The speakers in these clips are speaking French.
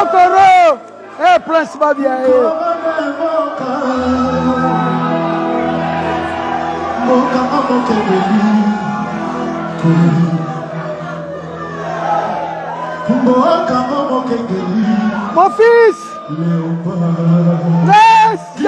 Kokoro. Eh, Prince Babia. Eh. Mon fils. Laisse.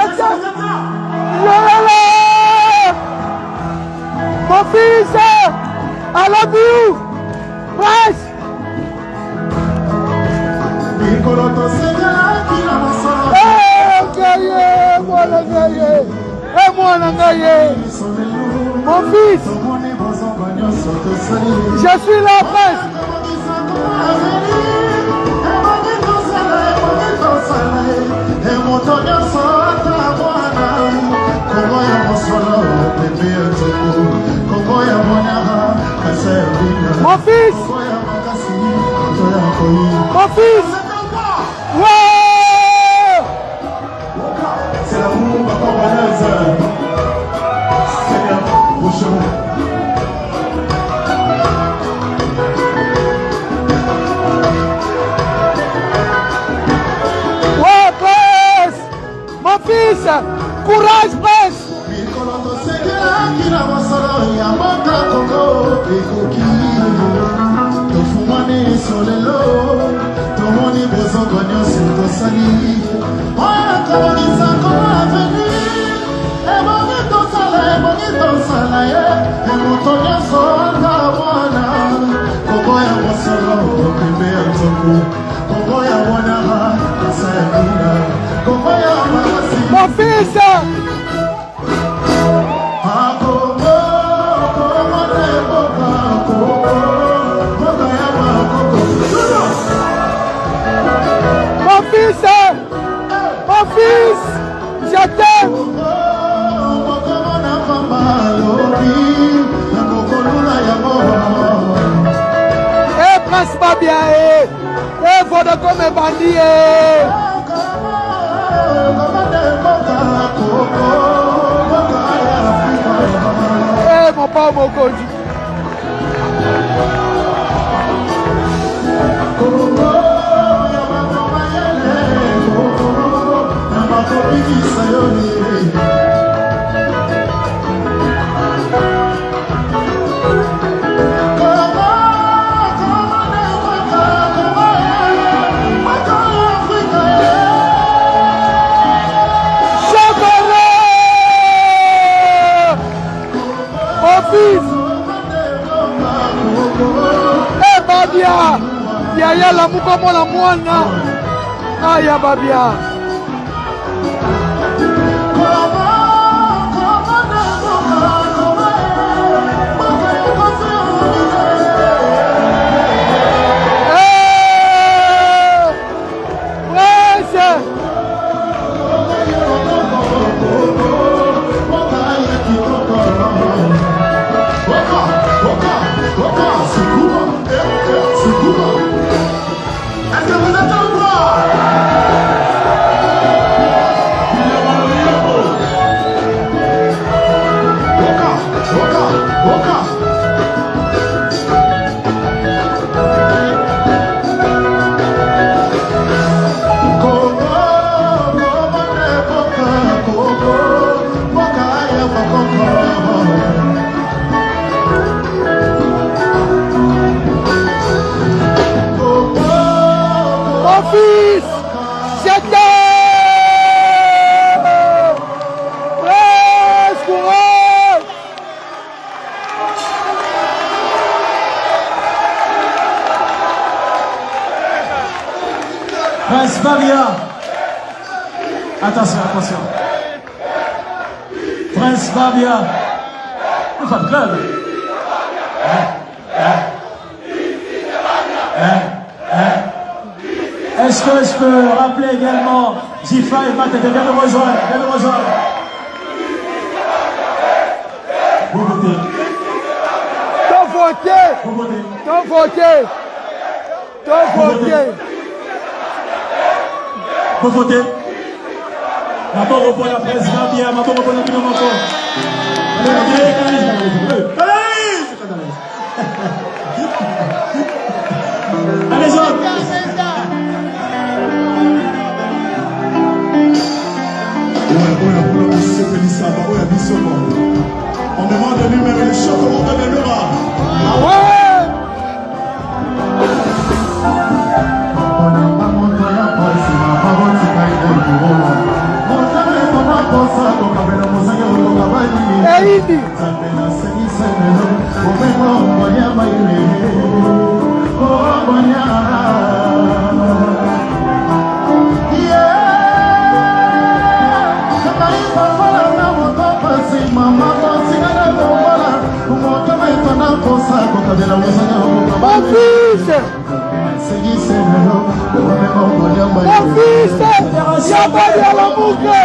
Monyaka kasa ya bina Mon fils. Mon fils. Ouais. c'est l'amour ma congolaise Seigneur Courage, Prince. mikolo tosengelaki na mosolo ya mboka kongo ekoki tofungwani solelo. Tomoni bozongo nyonso tosali. Oyo kobongisa kongo aveni ebongi tosala ebongi tosala ye. Emoto nyonso ata mwana. Kongo ya mosolo pembe ya nzoko kongo ya mwanaka asa ya bina kongo ya makasi Mon est namukomona mwana aya babia. Prince Babia. Un fan club. Est-ce que je peux rappeler également J5 et Matt, viens de rejoindre, viens de rejoindre. Vous votez, T'as voté. vous votez. T'as voté. T'as voté. Vous votez. Mabon repon la presse, va bien, mabon repon la. Allez, autres c'est Mon fils Yabali Alamuka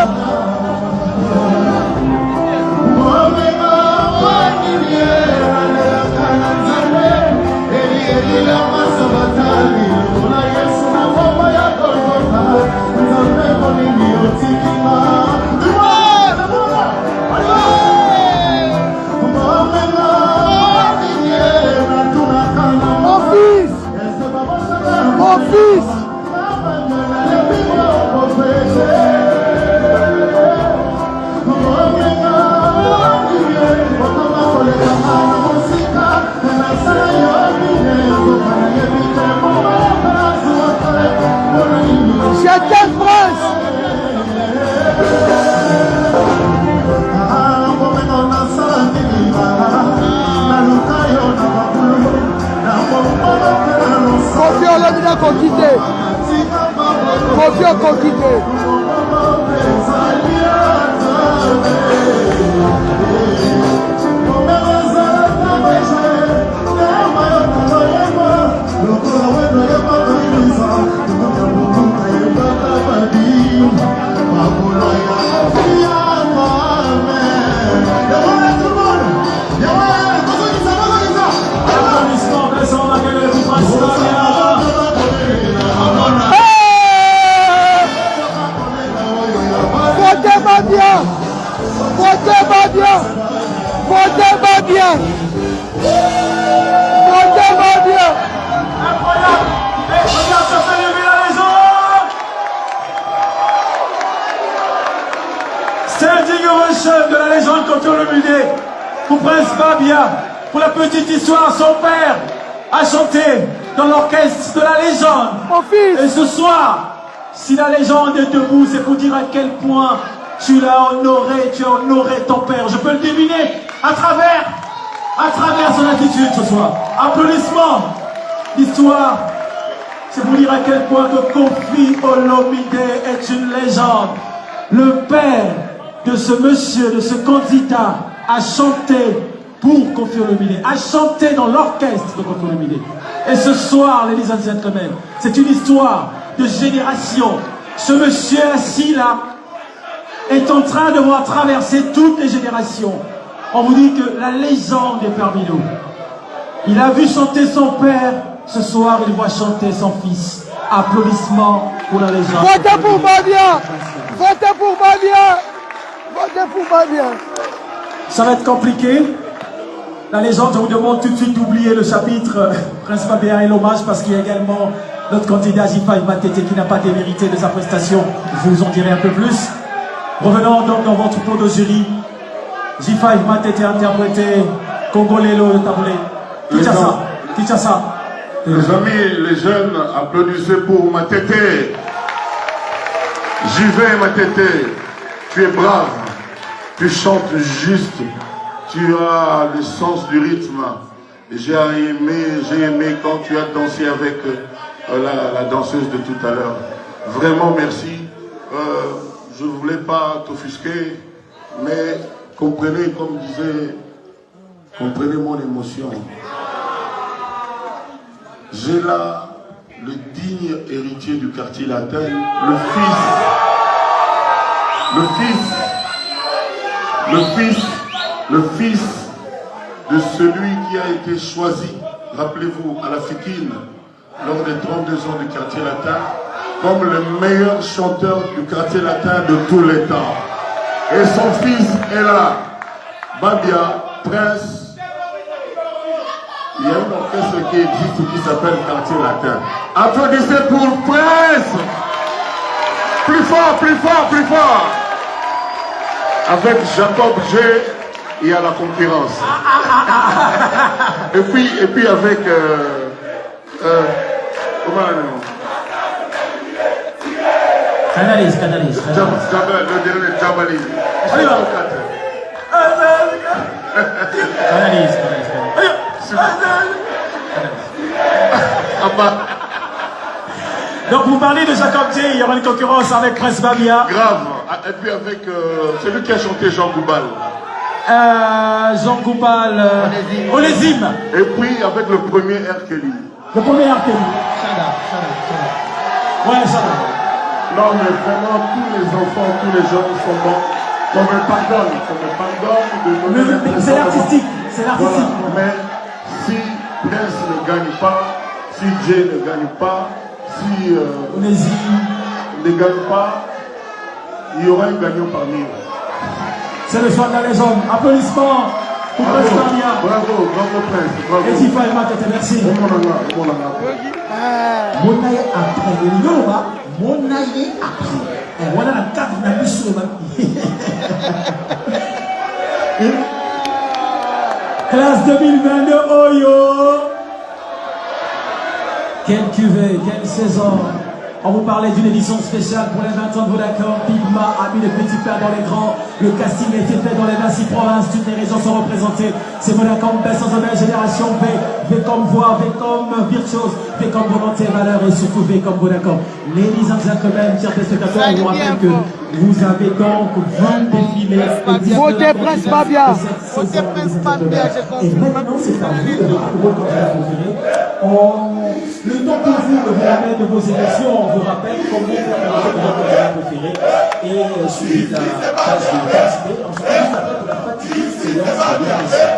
kofi olobina koki te kofi okoki te Thank you. De pour Prince Fabien. Pour la petite histoire, son père a chanté dans l'orchestre de la légende. Mon Et ce soir, si la légende est debout, c'est pour dire à quel point tu l'as honoré, tu as honoré ton père. Je peux le deviner à travers, à travers son attitude ce soir. Applaudissements. L'histoire, c'est pour dire à quel point que Kofi Olomide est une légende. Le père de ce monsieur, de ce candidat, a chanté pour Olomide, a chanté dans l'orchestre de Olomide. Et ce soir, ladies and gentlemen, c'est une histoire de génération. Ce monsieur assis là est en train de voir traverser toutes les générations. On vous dit que la légende est parmi nous. Il a vu chanter son père. Ce soir, il voit chanter son fils. Applaudissements pour la légende. Votez pour Babia Votez pour Babia Ça va être compliqué. La légende, je vous demande tout de suite d'oublier le chapitre euh, Prince Fabien et l'hommage parce qu'il y a également notre candidat J5 Matete qui n'a pas démérité de sa prestation. Je vous en dirai un peu plus. Revenons donc dans votre pot de jury. J5 Matete interprété Congolelo de Taboulé. Kinshasa. Kinshasa. Les amis, les jeunes, applaudissez pour Matete. J'y vais, Matete. Tu es brave. Tu chantes juste. Tu as le sens du rythme. J'ai aimé, j'ai aimé quand tu as dansé avec euh, la, danseuse de tout à l'heure. Vraiment, merci. Euh, je ne voulais pas t'offusquer, mais comprenez, comme disait, comprenez mon émotion. J'ai là le digne héritier du quartier latin, le fils, le fils, le fils, le fils de celui qui a été choisi, rappelez-vous, à la Fikine, lors des 32 ans du quartier latin, comme le meilleur chanteur du quartier latin de tous les temps. Et son fils est là, Babia, prince il y a un orchestre qui existe qui s'appelle Quartier Latin. Applaudissez pour Prince Plus fort, plus fort, plus fort Avec Jacob G, il y a la concurrence. et, puis, et puis avec... euh, euh, comment on nom Canalise, canalise. Le dernier Jabali. On y va. Canalise, canalise. Ah bah, Donc vous parlez de Jacob J, il y aura une concurrence avec Prince Babia. grave. Ah, Et puis avec euh, celui qui a chanté Jean Goubal. euh, Jean Goupal, euh, Onésime. Et puis avec le premier R. Kelly. Le premier arcade. Ouais, ça va. Non, mais vraiment, tous les enfants, tous les jeunes sont bons. Qu'on me pardonne, qu'on me pardonne de C'est l'artistique. C'est Voilà. l'artistique. Mais si Prince ne gagne pas, si Jay ne gagne pas, si euh, Onésime. ne gagne pas, il y aura un gagnant parmi eux. C'est le soir de la légende. Applaudissements pour Bravo, Prince Damien. bravo, bravo Prince, bravo. Et Tifa et Makete, merci. Monaye après eloloba monaye après Eh, wana na cadre na biso ba- classe 2022 oyo quelle cuvée quelle saison on vous parlait d'une édition spéciale pour les 20 ans de Vodacom. Pigma a mis le petit père dans les grands. Le casting a été fait dans les 26 provinces. Toutes les régions sont représentées. C'est Vodacom, belle sans nouvelle génération V. V comme voix, V comme virtuose, V comme volonté, valeur et surtout V comme Vodacom. Ladies and gentlemen, chers téléspectateurs, je vous rappelle que vous avez donc 20 défilés. Votez Prince Babia. Votez Prince Babia, j'ai compris. Et maintenant, c'est à vous de On- Le temps pour vous de vous remettre de vos élections, on vous rappelle voter pour votre candidat préféré. Et euh, suivez la page de participer. On se retrouve juste après pour la fatigue séance de l'émission.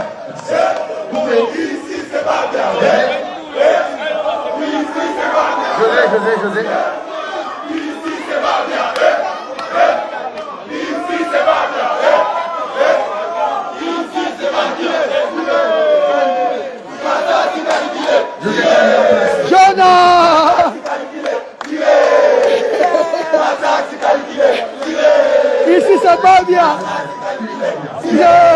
José, José, José. Jonah Ici c'est pas bien Yeah